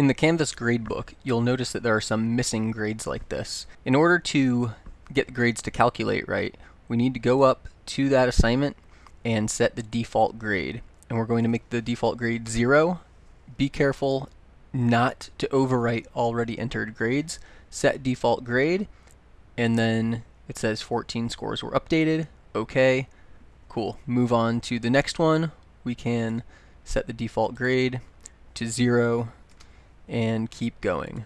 In the Canvas gradebook, you'll notice that there are some missing grades like this. In order to get the grades to calculate right, we need to go up to that assignment and set the default grade. And we're going to make the default grade 0. Be careful not to overwrite already entered grades. Set default grade, and then it says 14 scores were updated. Okay, cool. Move on to the next one. We can set the default grade to 0 and keep going.